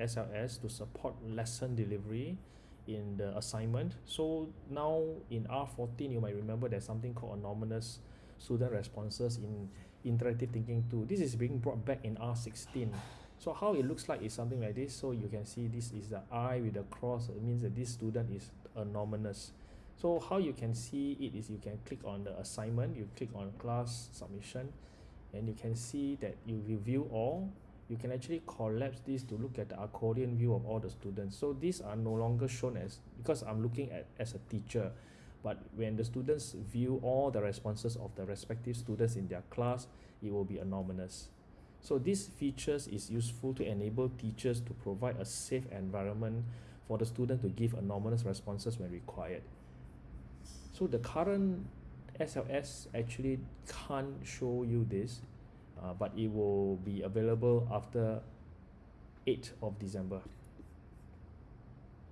SLS to support lesson delivery in the assignment. So now in R14, you might remember there's something called anonymous student responses in interactive thinking tool. This is being brought back in R16. So how it looks like is something like this. So you can see this is the I with the cross. It means that this student is anonymous. So how you can see it is you can click on the assignment, you click on class submission, and you can see that you review all you can actually collapse this to look at the accordion view of all the students. So these are no longer shown as because I'm looking at as a teacher but when the students view all the responses of the respective students in their class it will be anonymous. So these features is useful to enable teachers to provide a safe environment for the student to give anonymous responses when required. So the current SLS actually can't show you this uh, but it will be available after 8th of December